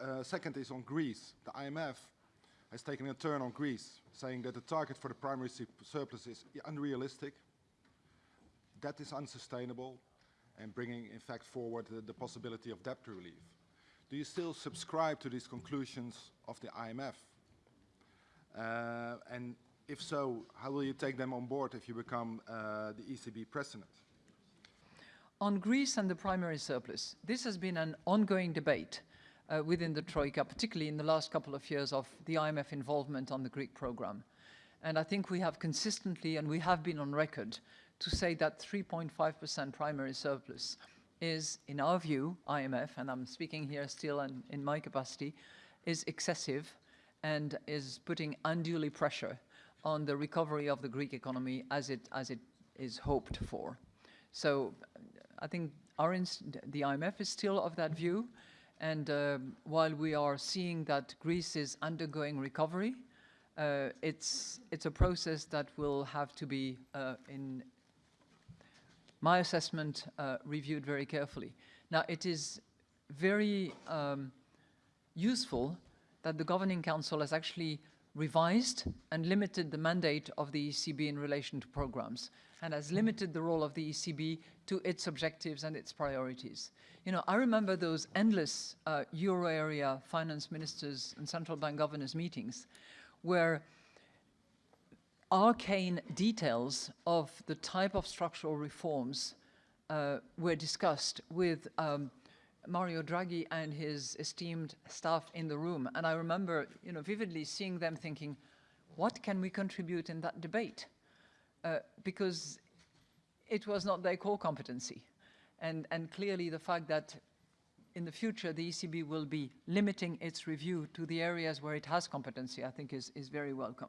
uh, second is on Greece. The IMF has taken a turn on Greece, saying that the target for the primary surplus is unrealistic. That is unsustainable and bringing, in fact, forward the, the possibility of debt relief. Do you still subscribe to these conclusions of the IMF? Uh, and if so, how will you take them on board if you become uh, the ECB president? On Greece and the primary surplus, this has been an ongoing debate uh, within the Troika, particularly in the last couple of years of the IMF involvement on the Greek program. And I think we have consistently, and we have been on record, to say that 3.5% primary surplus is, in our view, IMF, and I'm speaking here still in, in my capacity, is excessive and is putting unduly pressure on the recovery of the Greek economy as it, as it is hoped for. So I think the IMF is still of that view. And uh, while we are seeing that Greece is undergoing recovery, uh, it's, it's a process that will have to be, uh, in my assessment, uh, reviewed very carefully. Now, it is very um, useful that the Governing Council has actually revised and limited the mandate of the ECB in relation to programs and has limited the role of the ECB to its objectives and its priorities. You know, I remember those endless uh, euro area finance ministers and central bank governors meetings where arcane details of the type of structural reforms uh, were discussed with um, Mario Draghi and his esteemed staff in the room. And I remember, you know, vividly seeing them thinking, what can we contribute in that debate? Uh, because it was not their core competency. And, and clearly the fact that in the future the ECB will be limiting its review to the areas where it has competency, I think is, is very welcome.